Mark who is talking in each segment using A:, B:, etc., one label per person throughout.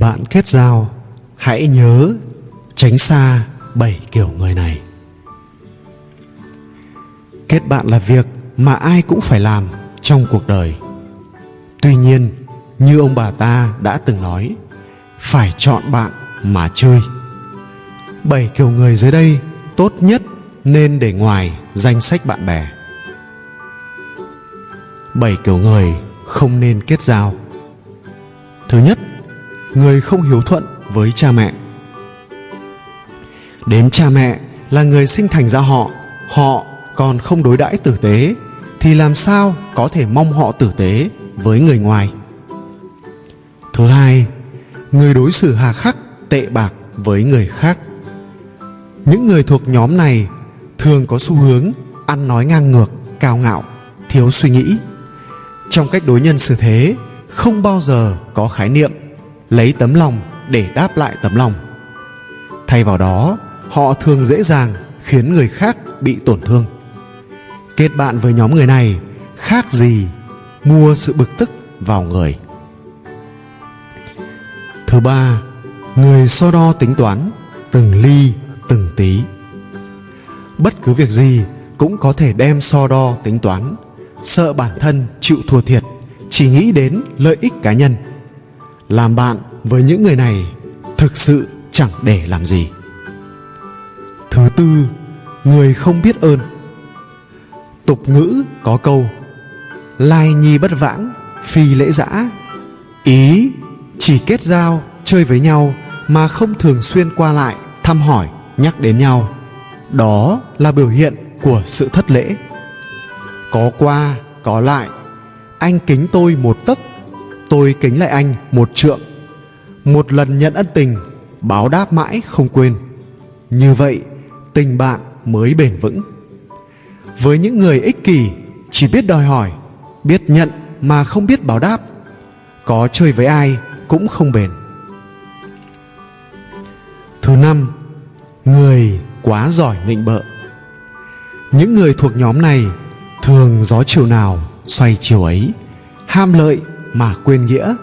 A: bạn kết giao, hãy nhớ tránh xa bảy kiểu người này. Kết bạn là việc mà ai cũng phải làm trong cuộc đời. Tuy nhiên, như ông bà ta đã từng nói, phải chọn bạn mà chơi. Bảy kiểu người dưới đây tốt nhất nên để ngoài danh sách bạn bè. Bảy kiểu người không nên kết giao. Thứ nhất người không hiếu thuận với cha mẹ. Đến cha mẹ là người sinh thành ra họ họ còn không đối đãi tử tế, thì làm sao có thể mong họ tử tế với người ngoài? Thứ hai, người đối xử hà khắc, tệ bạc với người khác. Những người thuộc nhóm này thường có xu hướng ăn nói ngang ngược, cao ngạo, thiếu suy nghĩ. Trong cách đối nhân xử thế, không bao giờ có khái niệm lấy tấm lòng để đáp lại tấm lòng. Thay vào đó, họ thường dễ dàng khiến người khác bị tổn thương. Kết bạn với nhóm người này, khác gì mua sự bực tức vào người. Thứ ba, người so đo tính toán, từng ly, từng tí. Bất cứ việc gì cũng có thể đem so đo tính toán, sợ bản thân chịu thua thiệt, chỉ nghĩ đến lợi ích cá nhân làm bạn với những người này thực sự chẳng để làm gì. Thứ tư, người không biết ơn. Tục ngữ có câu, lai nhi bất vãng, phi lễ giã. Ý, chỉ kết giao, chơi với nhau mà không thường xuyên qua lại, thăm hỏi, nhắc đến nhau. Đó là biểu hiện của sự thất lễ. Có qua, có lại, anh kính tôi một tấc tôi kính lại anh một trượng. Một lần nhận ân tình, báo đáp mãi không quên. Như vậy, tình bạn mới bền vững. Với những người ích kỷ, chỉ biết đòi hỏi, biết nhận mà không biết báo đáp. Có chơi với ai cũng không bền. Thứ năm, người quá giỏi nịnh bợ. Những người thuộc nhóm này thường gió chiều nào xoay chiều ấy, ham lợi mà quên nghĩa,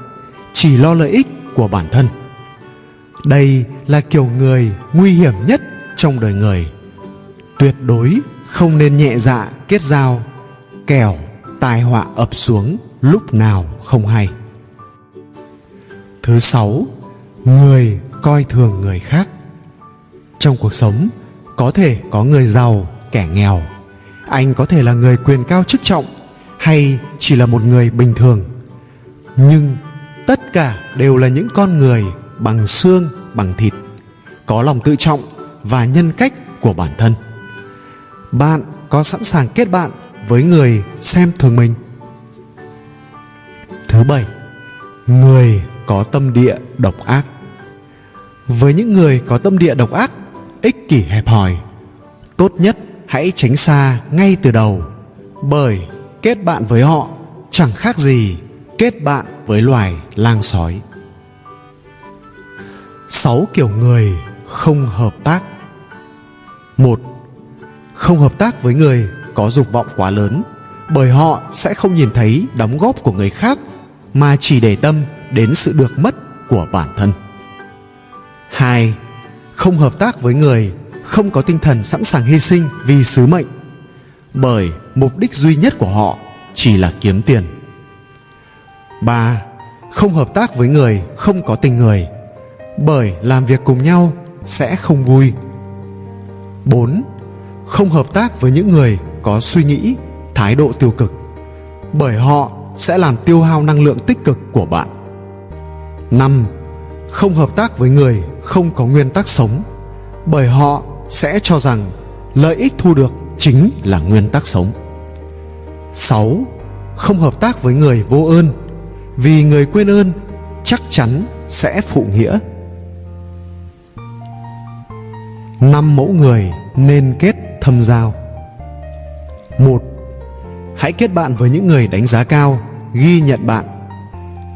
A: chỉ lo lợi ích của bản thân. Đây là kiểu người nguy hiểm nhất trong đời người. Tuyệt đối không nên nhẹ dạ kết giao, kẻo tai họa ập xuống lúc nào không hay. Thứ sáu, người coi thường người khác. Trong cuộc sống, có thể có người giàu, kẻ nghèo. Anh có thể là người quyền cao chức trọng hay chỉ là một người bình thường nhưng tất cả đều là những con người bằng xương, bằng thịt, có lòng tự trọng và nhân cách của bản thân. Bạn có sẵn sàng kết bạn với người xem thường mình? Thứ bảy, người có tâm địa độc ác. Với những người có tâm địa độc ác, ích kỷ hẹp hòi, tốt nhất hãy tránh xa ngay từ đầu, bởi kết bạn với họ chẳng khác gì kết bạn với loài lang sói. Sáu kiểu người không hợp tác. Một, không hợp tác với người có dục vọng quá lớn, bởi họ sẽ không nhìn thấy đóng góp của người khác, mà chỉ để tâm đến sự được mất của bản thân. Hai, không hợp tác với người không có tinh thần sẵn sàng hy sinh vì sứ mệnh, bởi mục đích duy nhất của họ chỉ là kiếm tiền ba không hợp tác với người không có tình người bởi làm việc cùng nhau sẽ không vui 4. Không hợp tác với những người có suy nghĩ, thái độ tiêu cực bởi họ sẽ làm tiêu hao năng lượng tích cực của bạn. 5. Không hợp tác với người không có nguyên tắc sống bởi họ sẽ cho rằng lợi ích thu được chính là nguyên tắc sống. 6. Không hợp tác với người vô ơn vì người quên ơn chắc chắn sẽ phụ nghĩa. Năm mẫu người nên kết thâm giao. Một, Hãy kết bạn với những người đánh giá cao, ghi nhận bạn.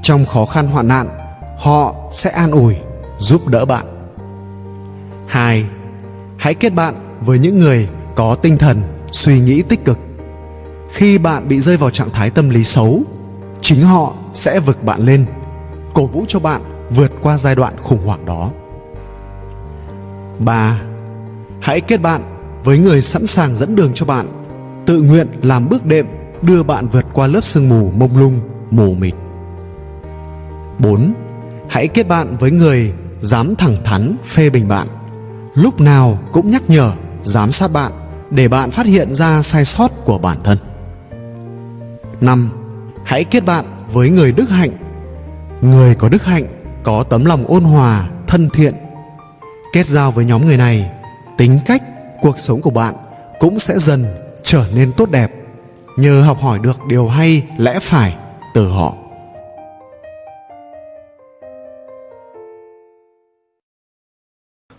A: Trong khó khăn hoạn nạn, họ sẽ an ủi, giúp đỡ bạn. hai Hãy kết bạn với những người có tinh thần, suy nghĩ tích cực. Khi bạn bị rơi vào trạng thái tâm lý xấu, chính họ sẽ vực bạn lên, cổ vũ cho bạn vượt qua giai đoạn khủng hoảng đó 3. Hãy kết bạn với người sẵn sàng dẫn đường cho bạn, tự nguyện làm bước đệm đưa bạn vượt qua lớp sương mù mông lung, mù mịt. 4. Hãy kết bạn với người dám thẳng thắn phê bình bạn, lúc nào cũng nhắc nhở, giám sát bạn để bạn phát hiện ra sai sót của bản thân. 5. Hãy kết bạn với người đức hạnh. Người có đức hạnh, có tấm lòng ôn hòa, thân thiện. Kết giao với nhóm người này, tính cách, cuộc sống của bạn cũng sẽ dần trở nên tốt đẹp nhờ học hỏi được điều hay lẽ phải từ họ.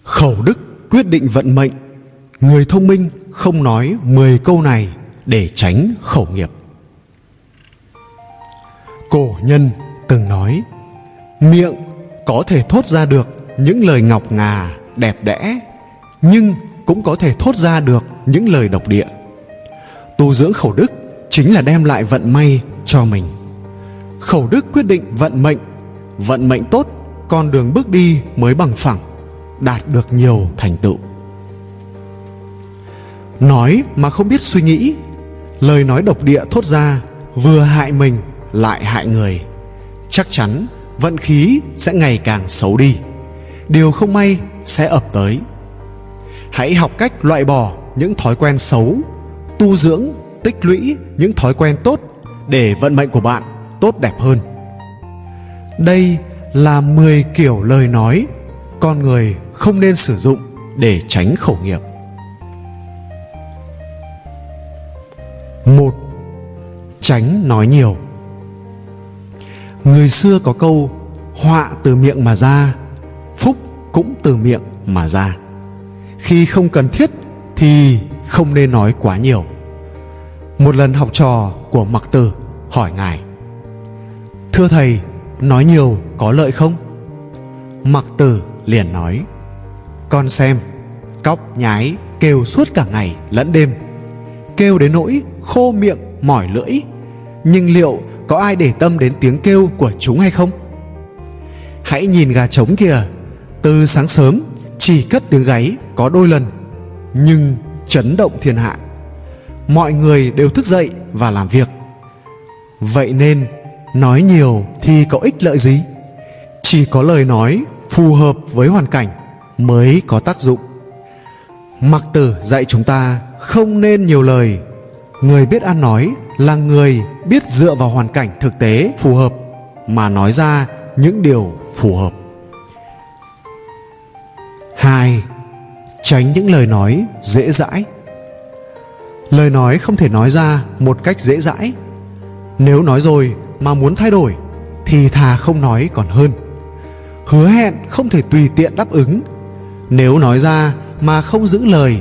A: Khẩu đức quyết định vận mệnh. Người thông minh không nói 10 câu này để tránh khẩu nghiệp. Cổ nhân từng nói Miệng có thể thốt ra được những lời ngọc ngà, đẹp đẽ Nhưng cũng có thể thốt ra được những lời độc địa. Tu dưỡng khẩu đức chính là đem lại vận may cho mình. Khẩu đức quyết định vận mệnh Vận mệnh tốt, con đường bước đi mới bằng phẳng Đạt được nhiều thành tựu. Nói mà không biết suy nghĩ Lời nói độc địa thốt ra Vừa hại mình lại hại người, chắc chắn vận khí sẽ ngày càng xấu đi. Điều không may sẽ ập tới. Hãy học cách loại bỏ những thói quen xấu, tu dưỡng, tích lũy những thói quen tốt để vận mệnh của bạn tốt đẹp hơn. Đây là 10 kiểu lời nói con người không nên sử dụng để tránh khẩu nghiệp. Một, tránh nói nhiều người xưa có câu, họa từ miệng mà ra, phúc cũng từ miệng mà ra. Khi không cần thiết thì không nên nói quá nhiều. Một lần học trò của mặc tử hỏi ngài, thưa thầy, nói nhiều có lợi không? Mặc tử liền nói, con xem, cóc nhái kêu suốt cả ngày lẫn đêm, kêu đến nỗi khô miệng mỏi lưỡi, nhưng liệu có ai để tâm đến tiếng kêu của chúng hay không? Hãy nhìn gà trống kìa. Từ sáng sớm, chỉ cất tiếng gáy có đôi lần, nhưng chấn động thiên hạ. Mọi người đều thức dậy và làm việc. Vậy nên, nói nhiều thì có ích lợi gì? Chỉ có lời nói phù hợp với hoàn cảnh mới có tác dụng. Mặc tử dạy chúng ta không nên nhiều lời người biết ăn nói là người biết dựa vào hoàn cảnh thực tế phù hợp, mà nói ra những điều phù hợp. Hai, tránh những lời nói dễ dãi. Lời nói không thể nói ra một cách dễ dãi. Nếu nói rồi mà muốn thay đổi, thì thà không nói còn hơn. Hứa hẹn không thể tùy tiện đáp ứng. Nếu nói ra mà không giữ lời,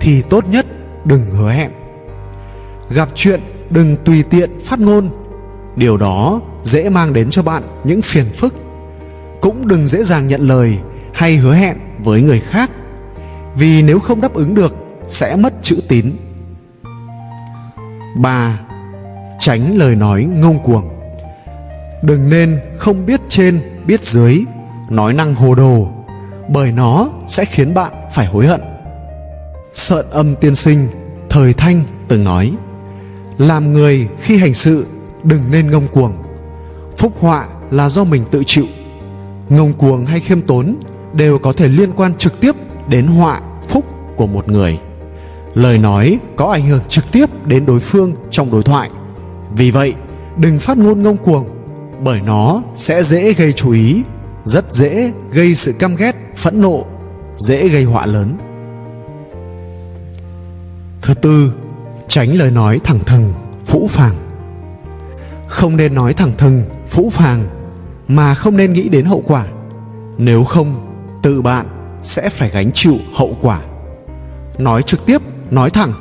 A: thì tốt nhất đừng hứa hẹn gặp chuyện đừng tùy tiện phát ngôn. Điều đó dễ mang đến cho bạn những phiền phức. Cũng đừng dễ dàng nhận lời hay hứa hẹn với người khác, vì nếu không đáp ứng được sẽ mất chữ tín. 3. Tránh lời nói ngông cuồng. Đừng nên không biết trên, biết dưới, Nói năng hồ đồ, Bởi nó sẽ khiến bạn phải hối hận. Sợn âm tiên sinh, Thời thanh từng nói làm người khi hành sự, đừng nên ngông cuồng. Phúc họa là do mình tự chịu. Ngông cuồng hay khiêm tốn đều có thể liên quan trực tiếp đến họa, phúc của một người. Lời nói có ảnh hưởng trực tiếp đến đối phương trong đối thoại. Vì vậy, đừng phát ngôn ngông cuồng, bởi nó sẽ dễ gây chú ý, rất dễ gây sự căm ghét, phẫn nộ, dễ gây họa lớn. Thứ tư tránh lời nói thẳng thừng, phũ phàng. Không nên nói thẳng thừng, phũ phàng, mà không nên nghĩ đến hậu quả. Nếu không tự bạn sẽ phải gánh chịu hậu quả. Nói trực tiếp, nói thẳng,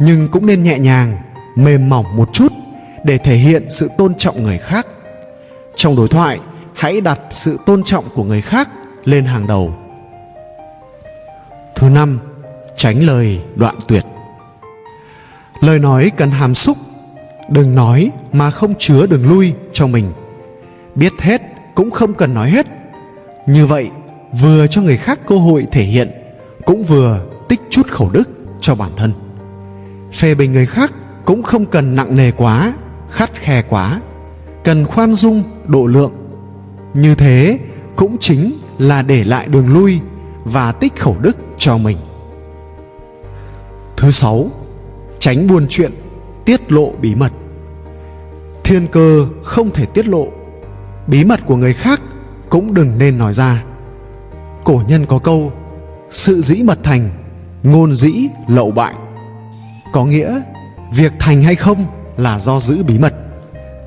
A: nhưng cũng nên nhẹ nhàng, mềm mỏng một chút để thể hiện sự tôn trọng người khác. Trong đối thoại, hãy đặt sự tôn trọng của người khác lên hàng đầu. Thứ năm, tránh lời đoạn tuyệt lời nói cần hàm xúc. Đừng nói mà không chứa đường lui cho mình. Biết hết cũng không cần nói hết. Như vậy, vừa cho người khác cơ hội thể hiện, cũng vừa tích chút khẩu đức cho bản thân. Phê bình người khác cũng không cần nặng nề quá, khắt khe quá. Cần khoan dung độ lượng. Như thế cũng chính là để lại đường lui và tích khẩu đức cho mình. Thứ sáu tránh buôn chuyện, tiết lộ bí mật. Thiên cơ không thể tiết lộ, bí mật của người khác cũng đừng nên nói ra. Cổ nhân có câu, sự dĩ mật thành, ngôn dĩ lậu bại. Có nghĩa, việc thành hay không là do giữ bí mật.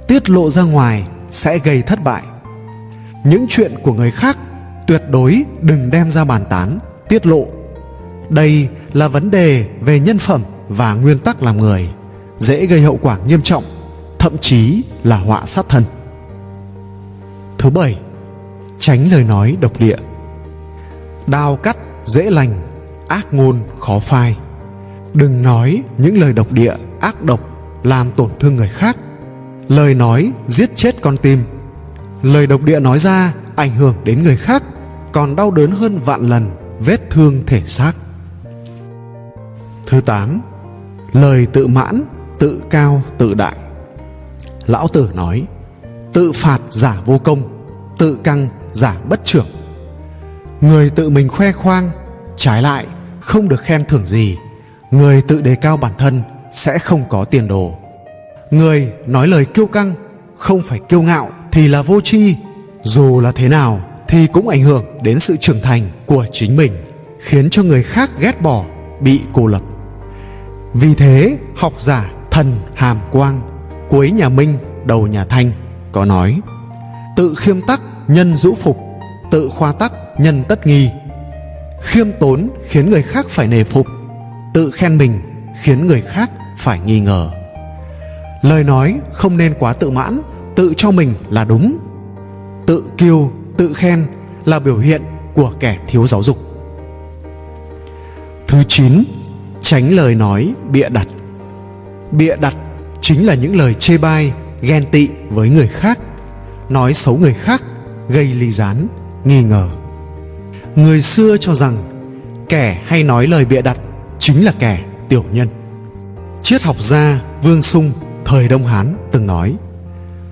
A: Tiết lộ ra ngoài sẽ gây thất bại. Những chuyện của người khác tuyệt đối đừng đem ra bàn tán, tiết lộ. Đây là vấn đề về nhân phẩm và nguyên tắc làm người, dễ gây hậu quả nghiêm trọng, thậm chí là họa sát thân. Thứ bảy, tránh lời nói độc địa. Đao cắt dễ lành, ác ngôn khó phai. Đừng nói những lời độc địa, ác độc làm tổn thương người khác. Lời nói giết chết con tim. Lời độc địa nói ra ảnh hưởng đến người khác, còn đau đớn hơn vạn lần vết thương thể xác. Thứ tám lời tự mãn, tự cao, tự đại. Lão tử nói, tự phạt giả vô công, tự căng giả bất trưởng. Người tự mình khoe khoang, trái lại không được khen thưởng gì. Người tự đề cao bản thân sẽ không có tiền đồ. Người nói lời kiêu căng, không phải kiêu ngạo thì là vô tri. Dù là thế nào thì cũng ảnh hưởng đến sự trưởng thành của chính mình, khiến cho người khác ghét bỏ, bị cô lập vì thế, học giả thần hàm quang cuối nhà minh, đầu nhà thanh, có nói, tự khiêm tắc nhân dũ phục, tự khoa tắc nhân tất nghi. Khiêm tốn khiến người khác phải nề phục, tự khen mình khiến người khác phải nghi ngờ. Lời nói không nên quá tự mãn, tự cho mình là đúng. Tự kiêu, tự khen là biểu hiện của kẻ thiếu giáo dục. Thứ chín tránh lời nói bịa đặt. Bịa đặt chính là những lời chê bai, ghen tị với người khác, nói xấu người khác, gây ly gián, nghi ngờ. Người xưa cho rằng kẻ hay nói lời bịa đặt chính là kẻ tiểu nhân. Triết học gia vương sung, thời đông hán, từng nói,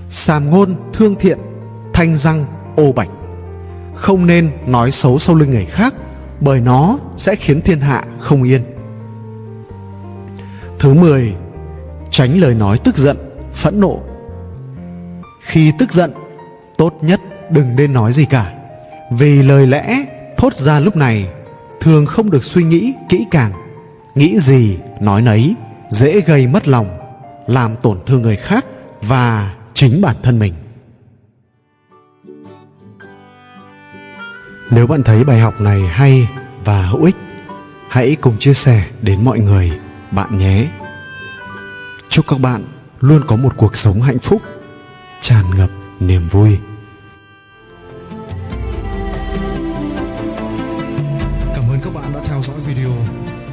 A: sàm ngôn thương thiện, thanh răng ô bạch. Không nên nói xấu sau lưng người khác, bởi nó sẽ khiến thiên hạ không yên thứ 10 tránh lời nói tức giận, phẫn nộ. Khi tức giận, tốt nhất đừng nên nói gì cả, vì lời lẽ thốt ra lúc này thường không được suy nghĩ kỹ càng. Nghĩ gì, nói nấy, dễ gây mất lòng, làm tổn thương người khác và chính bản thân mình. Nếu bạn thấy bài học này hay và hữu ích, hãy cùng chia sẻ đến mọi người bạn nhé. Chúc các bạn luôn có một cuộc sống hạnh phúc, tràn ngập niềm vui.
B: Cảm ơn các bạn đã theo dõi video.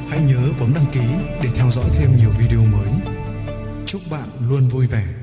B: Hãy nhớ bấm đăng ký để theo dõi thêm nhiều video mới. Chúc bạn luôn vui vẻ.